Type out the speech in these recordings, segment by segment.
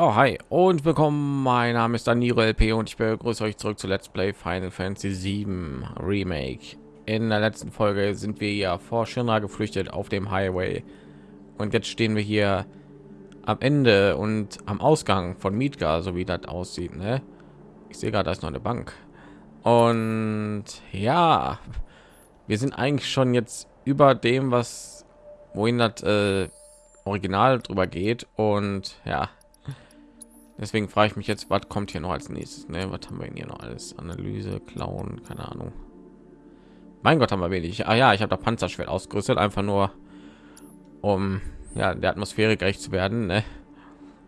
Oh, hi und willkommen. Mein Name ist Danilo LP und ich begrüße euch zurück zu Let's Play Final Fantasy 7 Remake. In der letzten Folge sind wir ja vor Shinra geflüchtet auf dem Highway und jetzt stehen wir hier am Ende und am Ausgang von Midgar, so wie das aussieht. Ne? Ich sehe gerade, da ist noch eine Bank und ja, wir sind eigentlich schon jetzt über dem, was wohin das äh, Original drüber geht und ja Deswegen frage ich mich jetzt, was kommt hier noch als nächstes? Ne? Was haben wir hier noch alles? Analyse, Klauen, keine Ahnung. Mein Gott, haben wir wenig. Ah ja, ich habe da Panzerschwert ausgerüstet, einfach nur um ja der Atmosphäre gerecht zu werden. Ne?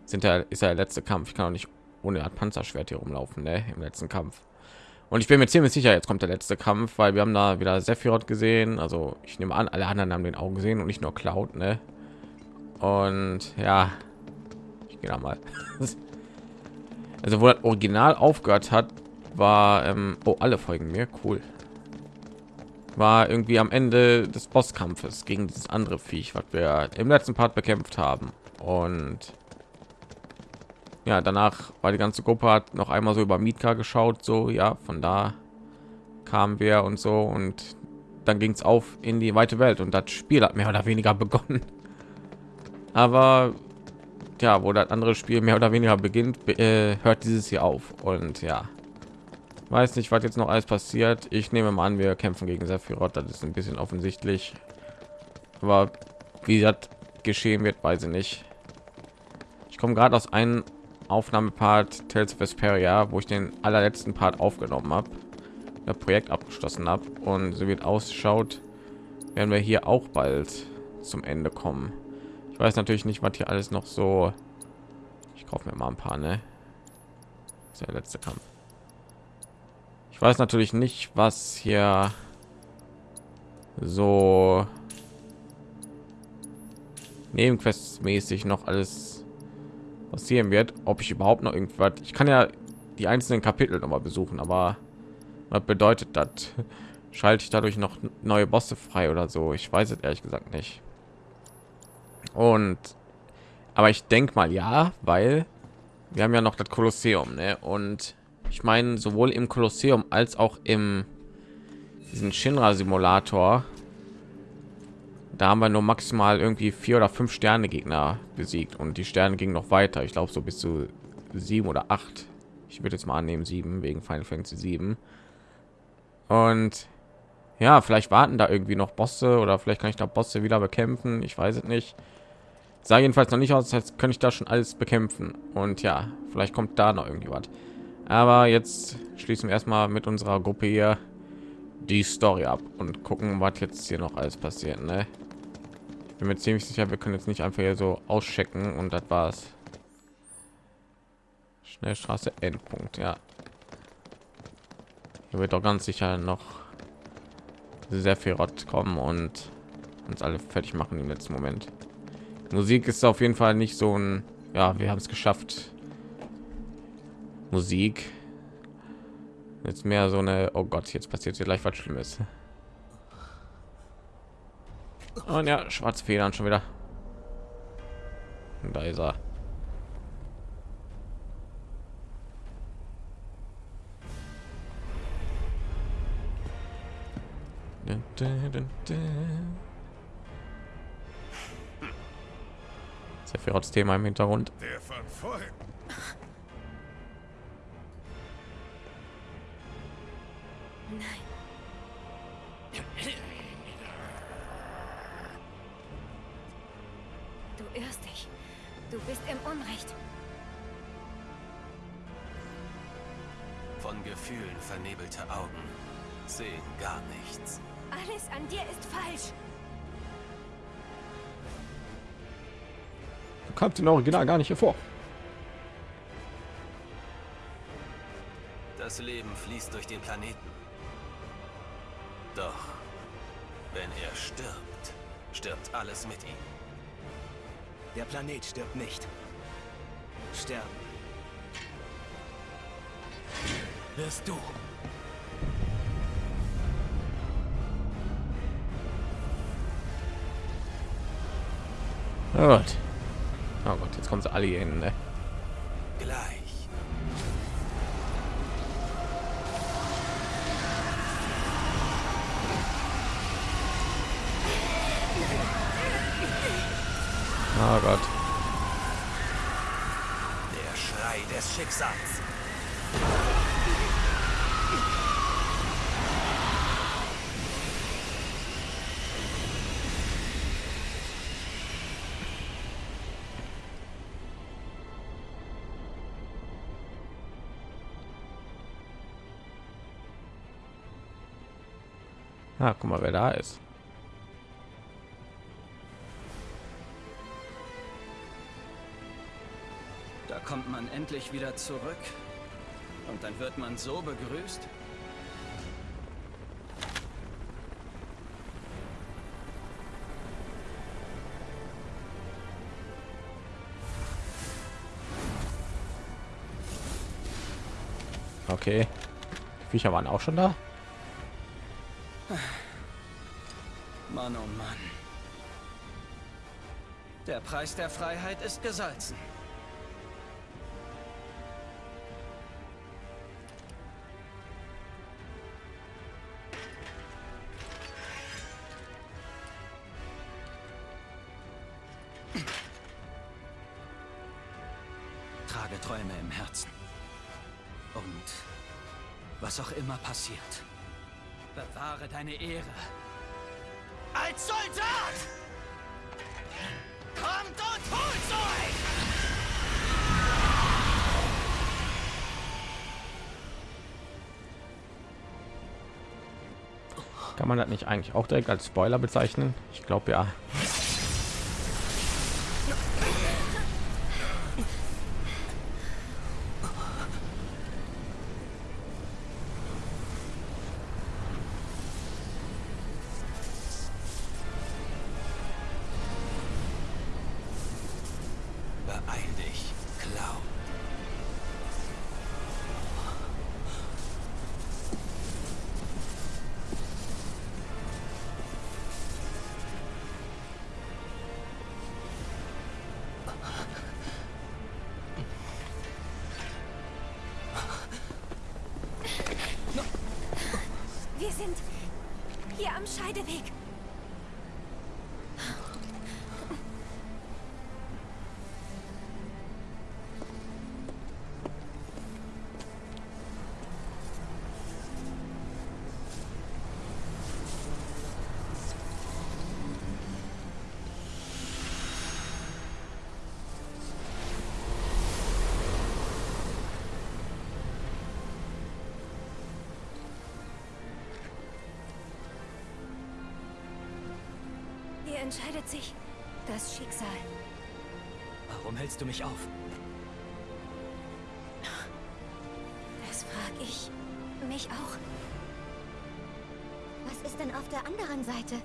Sind ja ist ja der letzte Kampf. Ich kann auch nicht ohne Panzerschwert hier rumlaufen ne? im letzten Kampf. Und ich bin mir ziemlich sicher, jetzt kommt der letzte Kampf, weil wir haben da wieder Sephiroth gesehen. Also ich nehme an, alle anderen haben den Augen gesehen und nicht nur Cloud. Ne? Und ja, ich gehe da mal. Also wo das Original aufgehört hat, war ähm, oh alle folgen mir cool. War irgendwie am Ende des Bosskampfes gegen dieses andere Viech, was wir im letzten Part bekämpft haben. Und ja, danach war die ganze Gruppe hat noch einmal so über Mika geschaut, so ja, von da kamen wir und so und dann ging es auf in die weite Welt und das Spiel hat mehr oder weniger begonnen. Aber ja, wo das andere Spiel mehr oder weniger beginnt, äh, hört dieses hier auf. Und ja, weiß nicht, was jetzt noch alles passiert. Ich nehme mal an, wir kämpfen gegen Sephiroth. Das ist ein bisschen offensichtlich. Aber wie das geschehen wird, weiß ich nicht. Ich komme gerade aus einem Aufnahmepart Tales of Vesperia, wo ich den allerletzten Part aufgenommen habe, das Projekt abgeschlossen habe und so wird ausschaut, werden wir hier auch bald zum Ende kommen weiß natürlich nicht, was hier alles noch so. Ich kaufe mir mal ein paar, ne? Das ist der letzte Kampf. Ich weiß natürlich nicht, was hier so nebenquests mäßig noch alles passieren wird ob ich überhaupt noch irgendwas ich kann ja die einzelnen kapitel noch mal besuchen aber was bedeutet das schalte ich dadurch noch neue bosse frei oder so ich weiß es ehrlich gesagt nicht und aber ich denke mal ja, weil wir haben ja noch das Kolosseum, ne? Und ich meine sowohl im Kolosseum als auch im diesen Shinra Simulator. Da haben wir nur maximal irgendwie vier oder fünf Sterne Gegner besiegt und die Sterne gingen noch weiter. Ich glaube so bis zu sieben oder acht. Ich würde jetzt mal annehmen sieben wegen Final Fantasy 7. Und ja, vielleicht warten da irgendwie noch Bosse oder vielleicht kann ich da Bosse wieder bekämpfen. Ich weiß es nicht sah jedenfalls noch nicht aus als könnte ich da schon alles bekämpfen und ja vielleicht kommt da noch irgendwie was aber jetzt schließen wir erstmal mit unserer gruppe hier die story ab und gucken was jetzt hier noch alles passiert ne? bin mir ziemlich sicher wir können jetzt nicht einfach hier so auschecken und das war's schnellstraße endpunkt ja hier wird doch ganz sicher noch sehr viel Rott kommen und uns alle fertig machen im letzten moment Musik ist auf jeden Fall nicht so ein, ja, wir haben es geschafft. Musik. Jetzt mehr so eine, oh Gott, jetzt passiert hier gleich was Schlimmes. Und ja, schwarze Federn schon wieder. Und da ist er. Dun, Sephiroths Thema im Hintergrund. Der von vorhin. Nein. Du irrst dich. Du bist im Unrecht. Von Gefühlen vernebelte Augen sehen gar nichts. Alles an dir ist falsch. kommt im Original gar nicht hervor. Das Leben fließt durch den Planeten. Doch wenn er stirbt, stirbt alles mit ihm. Der Planet stirbt nicht. Sterben. Wirst du. Oh Gott. Oh Gott, jetzt kommen sie alle hier hin. Ne? Gleich. Oh Gott. Der Schrei des Schicksals. Ah, guck mal, wer da ist. Da kommt man endlich wieder zurück. Und dann wird man so begrüßt. Okay. Die Viecher waren auch schon da. Mann, oh Mann. Der Preis der Freiheit ist gesalzen. Trage Träume im Herzen. Und was auch immer passiert, bewahre deine Ehre. Kann man das nicht eigentlich auch direkt als Spoiler bezeichnen? Ich glaube ja. Entscheidet sich das Schicksal. Warum hältst du mich auf? Das frage ich mich auch. Was ist denn auf der anderen Seite?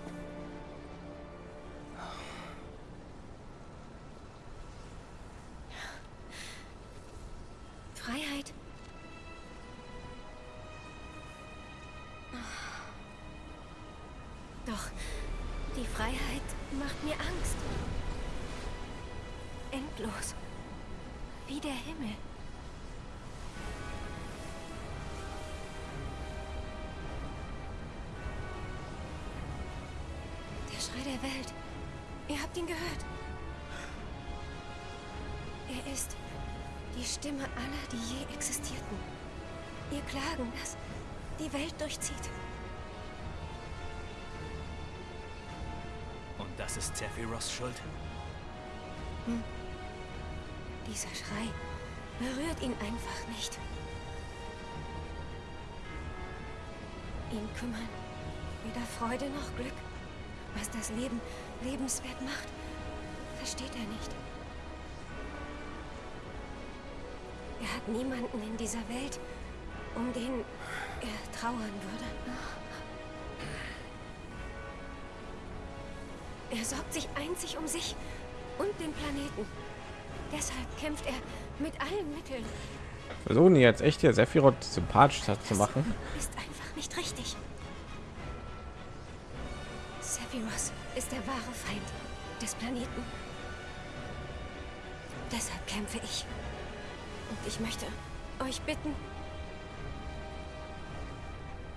Schrei der Welt. Ihr habt ihn gehört. Er ist die Stimme aller, die je existierten. Ihr Klagen, das die Welt durchzieht. Und das ist Sephiroths Schuld? Dieser Schrei berührt ihn einfach nicht. Ihn kümmern weder Freude noch Glück. Was das Leben lebenswert macht, versteht er nicht. Er hat niemanden in dieser Welt, um den er trauern würde. Er sorgt sich einzig um sich und den Planeten. Deshalb kämpft er mit allen Mitteln. Versuchen jetzt echt hier Sephiroth sympathisch zu machen. Ist einfach nicht richtig. Sephiroth ist der wahre Feind des Planeten. Deshalb kämpfe ich. Und ich möchte euch bitten,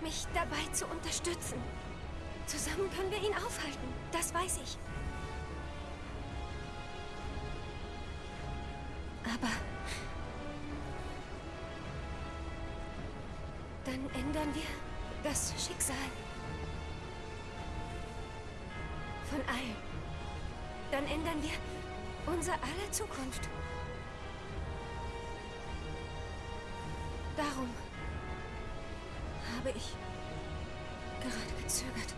mich dabei zu unterstützen. Zusammen können wir ihn aufhalten. Das weiß ich. Aber dann ändern wir das Schicksal Dann ändern wir unser aller Zukunft. Darum habe ich gerade gezögert.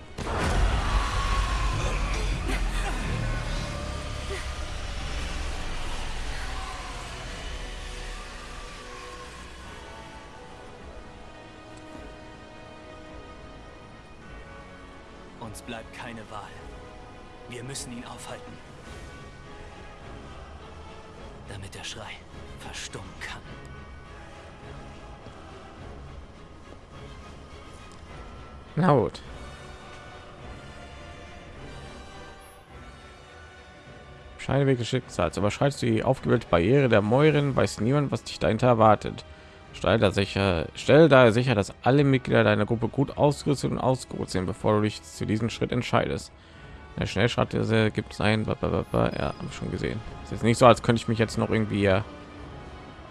Uns bleibt keine Wahl. Wir müssen ihn aufhalten. Damit der Schrei verstummen kann. Na gut. Scheideweg des Schicksals. Überschreitest du die aufgebildete Barriere der Mäuren, weiß niemand, was dich dahinter erwartet. Stell da sicher, stell daher sicher, dass alle Mitglieder deiner Gruppe gut ausgerüstet und ausgeruht sind, bevor du dich zu diesem Schritt entscheidest. Der Schnellschritte gibt es ein, ja, habe ich schon gesehen. Es ist nicht so, als könnte ich mich jetzt noch irgendwie äh,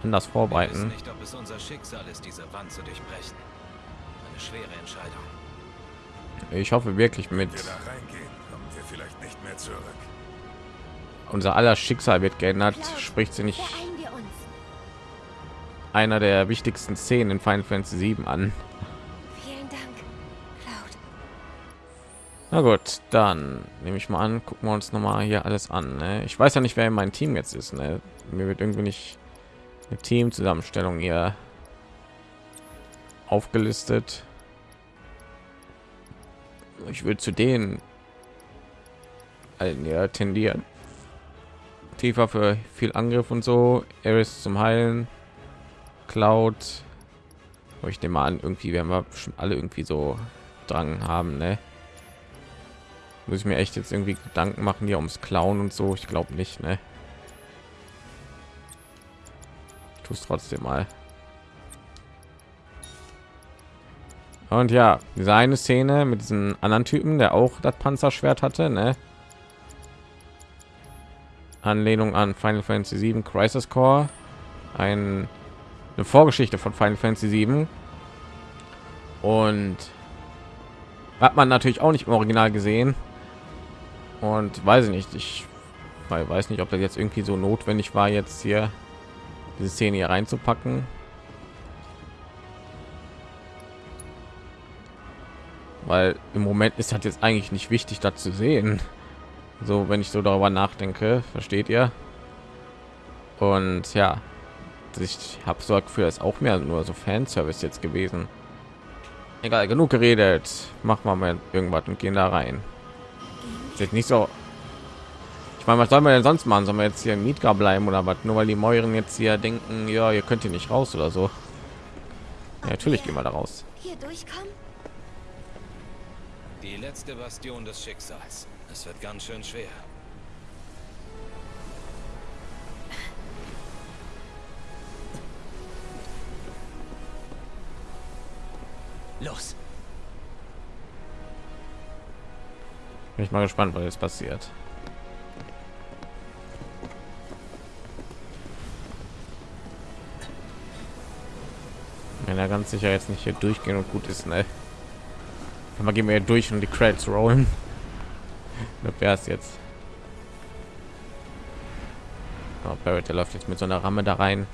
anders vorbereiten. nicht, ob es unser Schicksal ist, diese Wand zu durchbrechen. Eine schwere Entscheidung. Ich hoffe wirklich mit unser aller Schicksal wird geändert, spricht sie nicht einer der wichtigsten Szenen in Final Fantasy 7 an. Na gut, dann nehme ich mal an, gucken wir uns noch mal hier alles an. Ne? Ich weiß ja nicht, wer in meinem Team jetzt ist. Ne? Mir wird irgendwie nicht eine Teamzusammenstellung hier aufgelistet. Ich würde zu denen allen ja tendieren. Tiefer für viel Angriff und so. Eris zum Heilen. Cloud. Ich nehme mal an, irgendwie werden wir bestimmt alle irgendwie so Drang haben, ne? Muss ich mir echt jetzt irgendwie Gedanken machen hier ums Klauen und so? Ich glaube nicht, ne? Es trotzdem mal. Und ja, diese eine Szene mit diesen anderen Typen, der auch das Panzerschwert hatte, ne? Anlehnung an Final Fantasy 7 Crisis Core, ein, eine Vorgeschichte von Final Fantasy 7 und hat man natürlich auch nicht im Original gesehen und weiß ich nicht, ich weiß nicht, ob das jetzt irgendwie so notwendig war, jetzt hier diese Szene hier reinzupacken. Weil im Moment ist halt jetzt eigentlich nicht wichtig, das zu sehen. So, wenn ich so darüber nachdenke, versteht ihr? Und ja, ich habe so für es auch mehr nur so Fanservice jetzt gewesen. Egal, genug geredet. Machen wir mal irgendwas und gehen da rein. Ist jetzt nicht so. Ich meine, was soll man denn sonst machen? Sollen wir jetzt hier im Mietka bleiben oder was? Nur weil die Mäuren jetzt hier denken, ja, ihr könnt hier nicht raus oder so. Ja, natürlich gehen wir da raus. Hier durchkommen? Die letzte Bastion des Schicksals. Es wird ganz schön schwer. Los. Bin ich mal gespannt, was jetzt passiert. Wenn er ganz sicher jetzt nicht hier durchgehen und gut ist, ne? Mal gehen wir durch und die Credits rollen. Wer ist jetzt? Oh, Barrett, der läuft jetzt mit so einer Ramme da rein.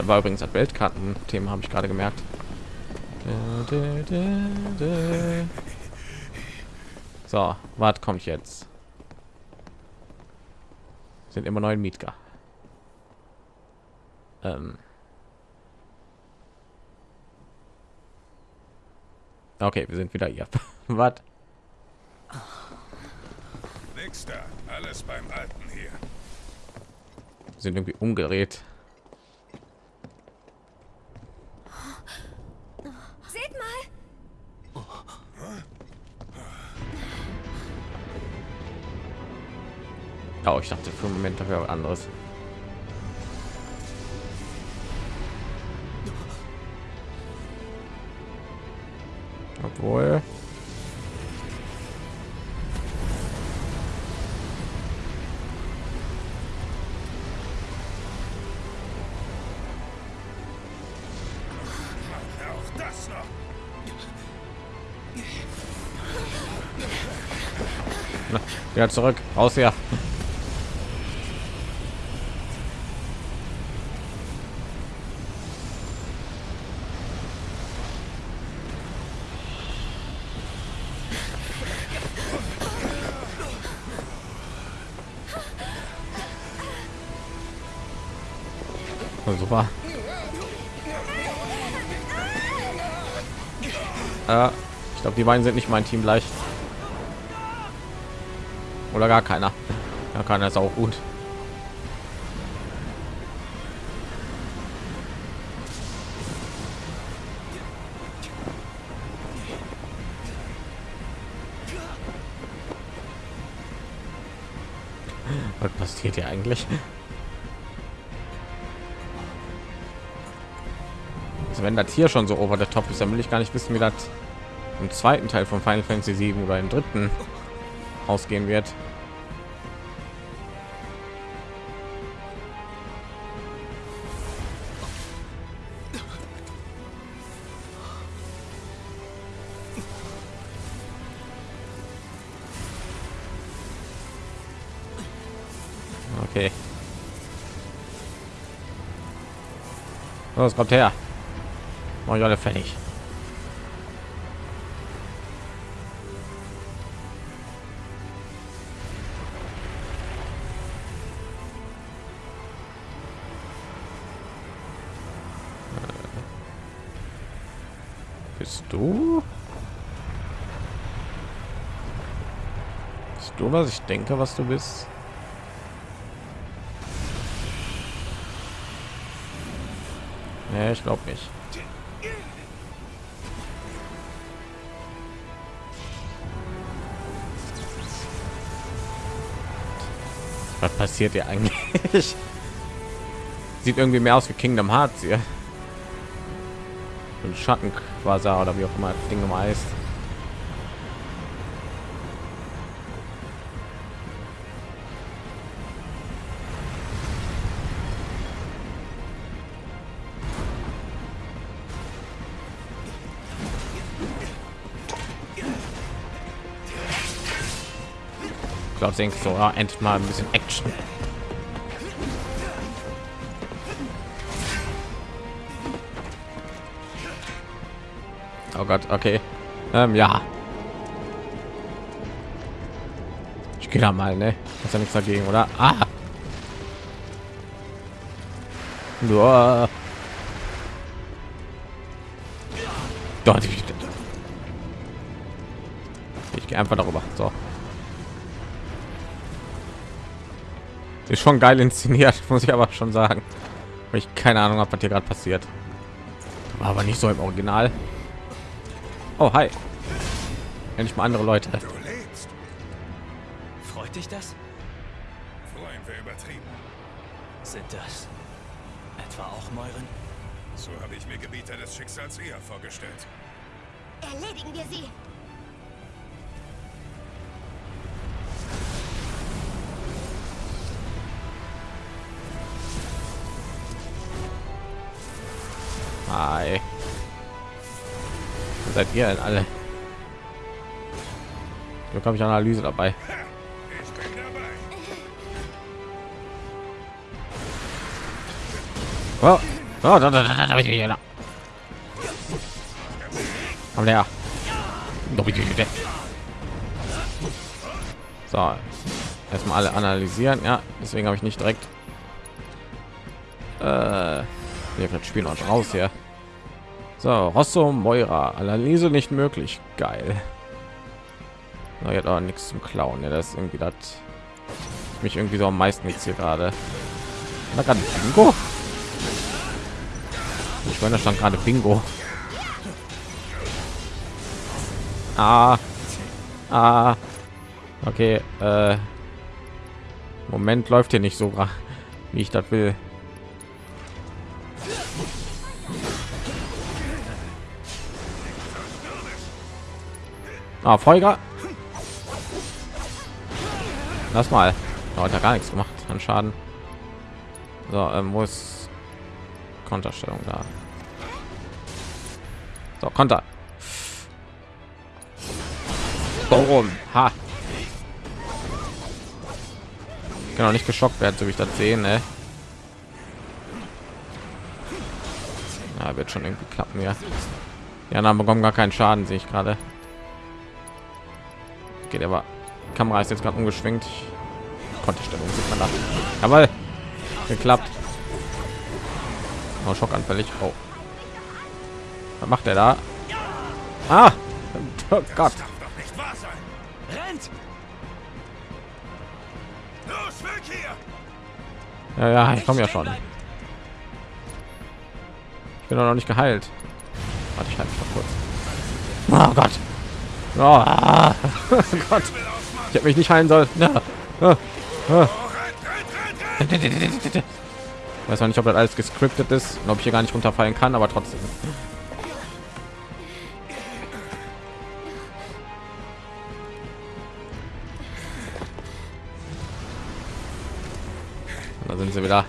Da war übrigens das Weltkarten-Thema, habe ich gerade gemerkt. So, was kommt jetzt? Sind immer neuen Mietka. Ähm. Okay, wir sind wieder hier. Was? Da. Alles beim Alten hier. Wir sind irgendwie umgedreht. Oh, ich dachte für einen Moment dafür anderes. Obwohl. Ja, zurück. Raus ja. Super. Ja, ich glaube, die beiden sind nicht mein Team gleich. Oder gar keiner. Ja, keiner ist auch gut. Was passiert hier eigentlich? Also wenn das hier schon so over the top ist, dann will ich gar nicht wissen, wie das im zweiten Teil von Final Fantasy 7 oder im dritten ausgehen wird. Okay. Was kommt her? Mach ich alle fertig. Bist du? Bist du, was ich denke, was du bist? Nee, ich glaube nicht. Was passiert hier eigentlich? Sieht irgendwie mehr aus wie Kingdom Hearts hier. Und Schatten quasi oder wie auch immer das Ding heißt. Glaube, denke so, ja, endlich mal ein bisschen Action. Oh Gott, okay. Ähm, ja. Ich gehe da mal, ne? Ist ja nichts dagegen, oder? Ah! Nur. Dort. Ich gehe einfach darüber. So. Ist schon geil inszeniert, muss ich aber schon sagen. Weil ich keine Ahnung habe, was hier gerade passiert. War aber nicht so im Original. Oh, hi. Endlich mal andere Leute. Du lebst. Freut dich das? Freuen wir übertrieben. Sind das etwa auch Mäuren? So habe ich mir Gebieter des Schicksals eher vorgestellt. Erledigen wir sie! Seid ihr denn alle? Glück habe ich Analyse dabei. Oh, oh, da, da, da, da, da, da, da. Komm her. So, erstmal alle analysieren. Ja, deswegen habe ich nicht direkt Äh, wir spielen uns raus hier. So, Rosso Moira, Analyse nicht möglich. Geil. Na, jetzt aber nichts zum Klauen. Ja, das irgendwie das mich irgendwie so am meisten jetzt hier gerade. Da gerade Bingo. Ich meine, da stand gerade Bingo. Ah. Ah. Okay. Äh. Moment läuft hier nicht so, wie ich das will. Ah, Folger. Lass mal. Oh, hat er gar nichts gemacht an Schaden. So, ähm, wo ist Konterstellung da? So, Konter. Warum? Ha. Auch nicht geschockt werden, so wie ich das sehe, ne? Ja, wird schon irgendwie klappen, ja. Ja, dann bekommen gar keinen Schaden, sehe ich gerade. Geht aber Kamera ist jetzt gerade umgeschwenkt. Konterstellung sieht man da. Jawohl. Geklappt. Oh, schockanfällig. Oh. Was macht er da? Ah! Oh Gott. Ja, ja, ich komme ja schon. Ich bin noch nicht geheilt. Warte, ich halte mich noch kurz. Oh Gott. Oh, ah. Gott. Ich habe mich nicht heilen sollen. Ja. Oh. Ich weiß noch nicht, ob das alles gescriptet ist und ob ich hier gar nicht runterfallen kann, aber trotzdem. Da sind sie wieder.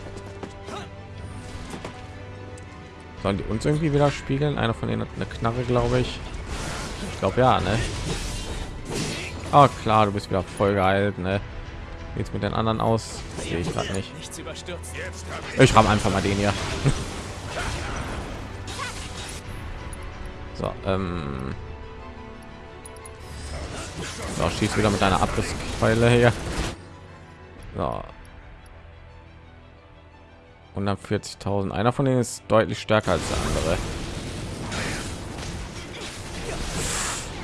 Sollen die uns irgendwie wieder spiegeln? Einer von denen hat eine Knarre, glaube ich. Ich glaube ja, ne? Oh klar, du bist wieder voll geheilt, ne? Jetzt mit den anderen aus? Sehe ich gerade nicht. Ich habe einfach mal den hier. so, ähm. So, schießt wieder mit einer Abrisskeule hier. So. 140.000. Einer von denen ist deutlich stärker als der andere.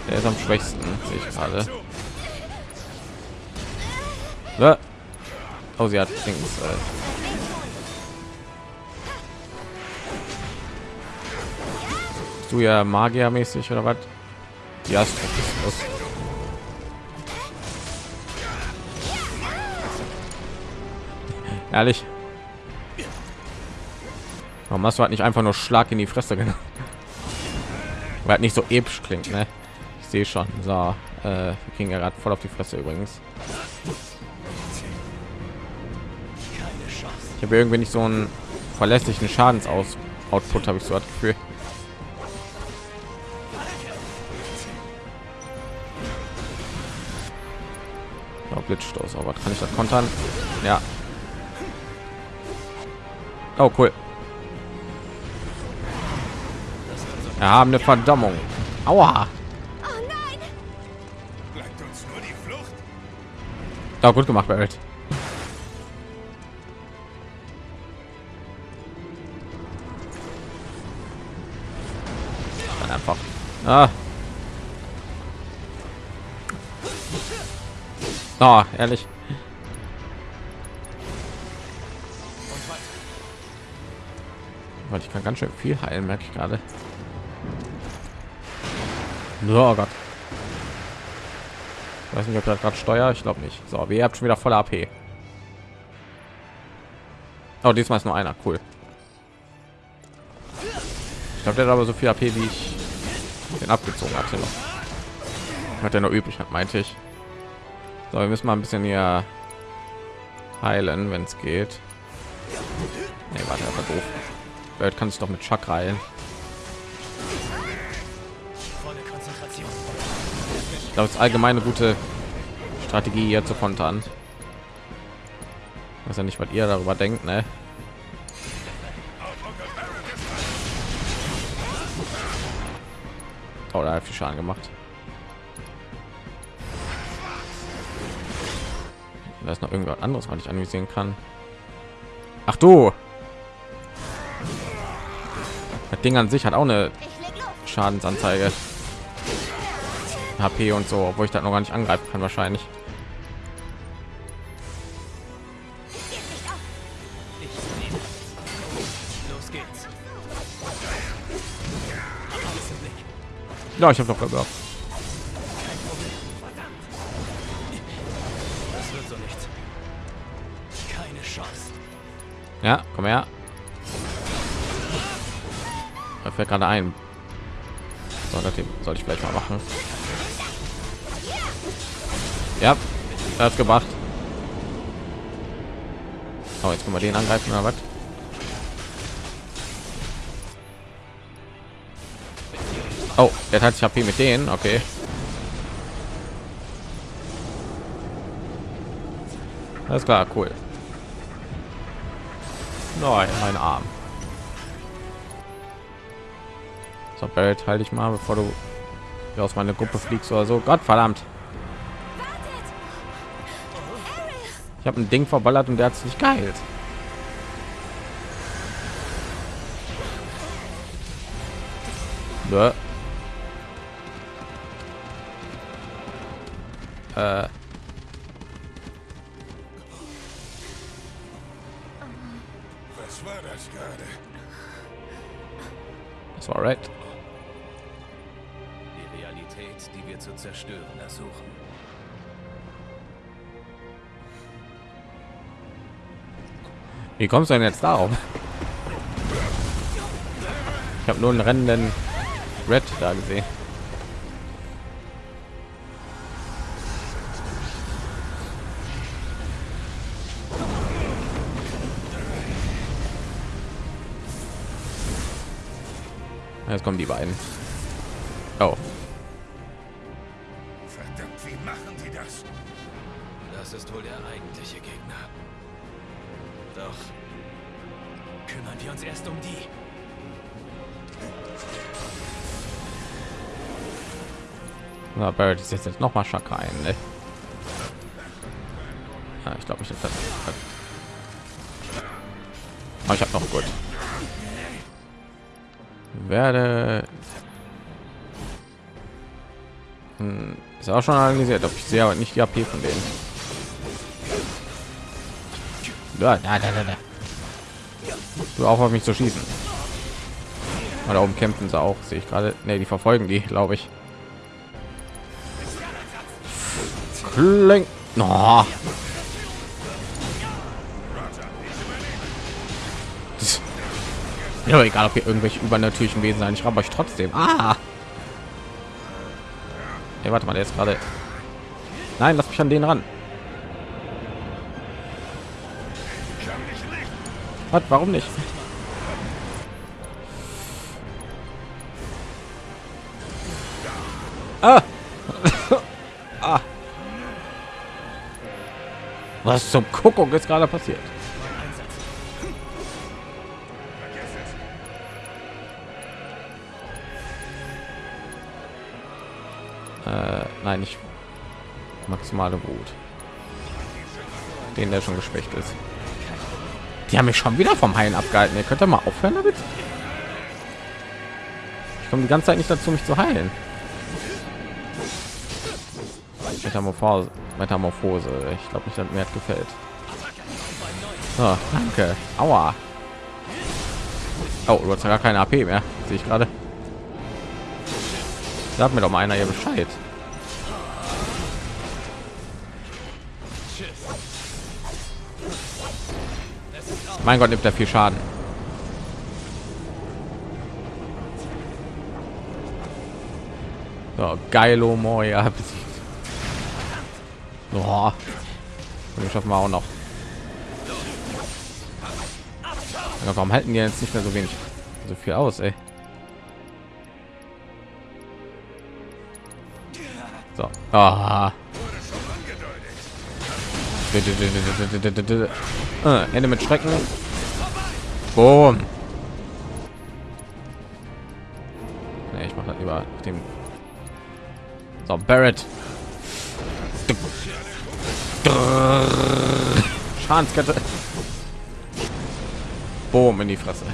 Der ist am schwächsten, sehe ich gerade. Ne? Oh, sie hat Dings. Äh. Du ja Magier-mäßig oder was? Ja, ist los. Ehrlich. Warum hast du halt nicht einfach nur Schlag in die Fresse genommen? Weil halt nicht so episch klingt, ne? Ich sehe schon. So, äh, wir kriegen ja gerade voll auf die Fresse übrigens. Ich habe irgendwie nicht so einen verlässlichen Schadensaus Output, habe ich so das Gefühl. Oh, Blitzstoß, aber kann ich das kontern? Ja. Oh, cool. Wir haben eine Verdammung. Aua. Oh, gut gemacht, Barrett. Ah. Oh, ehrlich. Ich kann ganz schön viel heilen, merke ich gerade. So, oh Gott. Weiß nicht, ob das gerade steuer. Ich glaube nicht. So, wir habt schon wieder volle AP. Oh, diesmal ist nur einer. Cool. Ich glaube, der hat aber so viel AP wie ich den abgezogen hatte noch. Hat er noch übrig hat, meinte ich. So, wir müssen mal ein bisschen hier heilen, wenn es geht. Nee, warte, aber doof. Bird kann sich doch mit heilen. Ich glaube, es allgemeine gute Strategie hier zu kontern. Was ja nicht, was ihr darüber denkt, ne? oder hat viel Schaden gemacht. Da ist noch irgendwas anderes, was ich anvisieren kann. Ach du! Das Ding an sich hat auch eine Schadensanzeige. HP und so, obwohl ich das noch gar nicht angreifen kann wahrscheinlich. Ja, ich habe doch gesagt. Das wird so nichts. Keine Chance. Ja, komm her. Da fällt gerade ein. So, das soll ich vielleicht mal machen. Ja, er hat gemacht. Oh, jetzt können wir den angreifen oder was? Oh, der hat sich HP mit denen. Okay. Alles klar, cool. Nein, mein Arm. So, Barrett, halte ich mal, bevor du aus meiner Gruppe fliegst oder so. Gott verdammt. Ich habe ein Ding verballert und der hat es nicht geheilt. Bäh. Äh. Was war das gerade? Das war right. Die Realität, die wir zu zerstören ersuchen. Wie kommst du denn jetzt darauf? Ich habe nur einen rennenden Red da gesehen. Jetzt kommen die beiden. Oh, Verdammt, wie machen die das? Das ist wohl der eigentliche Gegner. Doch kümmern wir uns erst um die. na, Barrett ist jetzt noch mal Schaka ein. Ne? Ja, ich glaube, ich habe das. Aber ich habe noch gut. Werde Hm, ist auch schon analysiert, ob ich sehe aber nicht die AP von denen. Da, da, da, da. Du auch auf mich zu schießen. Oder oben kämpfen sie auch, sehe ich gerade. Ne, die verfolgen die, glaube ich. Kling. No. Ja, egal, ob hier irgendwelche übernatürlichen Wesen sein. Ich ramme euch trotzdem. Ah. Hey, warte mal, der ist gerade. Nein, lass mich an den ran. Was? Warum nicht? Ah. ah. Was zum Kuckuck ist gerade passiert? Nein, nicht maximale Wut. Den, der schon geschwächt ist. Die haben mich schon wieder vom Heilen abgehalten. Ihr könnt ihr mal aufhören damit. Ich komme die ganze Zeit nicht dazu, mich zu heilen. Metamorphose, Metamorphose. Ich glaube nicht, dass mir gefällt. So, danke. Aua. Oh, du hast ja gar keine AP mehr. Sehe ich gerade. Sag mir doch mal einer hier Bescheid. Mein Gott, nimmt er viel Schaden. So, geilo Moja besiegt. Oh. Und schaffen wir auch noch. Ja, warum halten die jetzt nicht mehr so wenig so viel aus, ey? So. Ah. Äh, Ende mit Schrecken. Boom. Nee, ich mache das auf dem. So, Barrett. Schadenskette. Boom in die Fresse.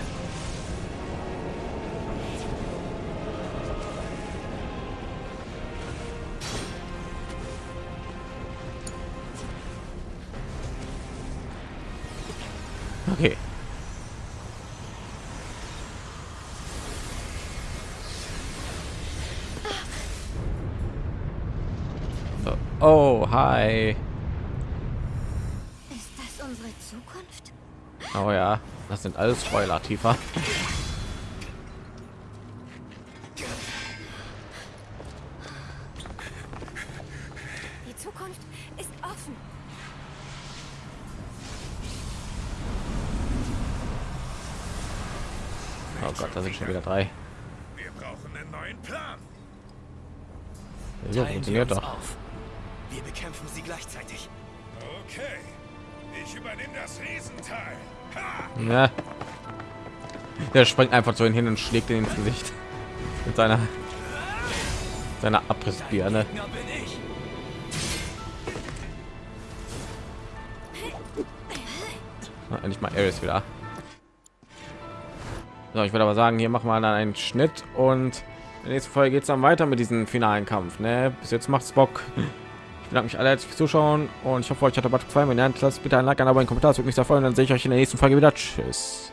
Okay. So. Oh, hi. Ist das unsere Zukunft? Oh ja, das sind alles Spoiler, tiefer. Die Zukunft ist offen. Oh Gott, da sind schon wieder drei. Wir brauchen einen neuen Plan. So funktioniert doch. auf. Wir bekämpfen sie gleichzeitig. Okay. Ich übernehme das Riesenteil. Ha! Ja. Der springt einfach so hin und schlägt ihn ins Gesicht mit seiner seiner Abrissbirne. Endlich mal Ares wieder. So, ich würde aber sagen, hier machen wir dann einen Schnitt und in der nächsten Folge geht es dann weiter mit diesem finalen Kampf. Ne? Bis jetzt macht's Bock. Ich bedanke mich alle herzlich fürs Zuschauen und ich hoffe, euch hat der Bad gefallen. Wenn ja, lasst bitte ein Like, ein Abo, einen Kommentar. Das würde mich sehr freuen. Dann sehe ich euch in der nächsten Folge wieder. Tschüss.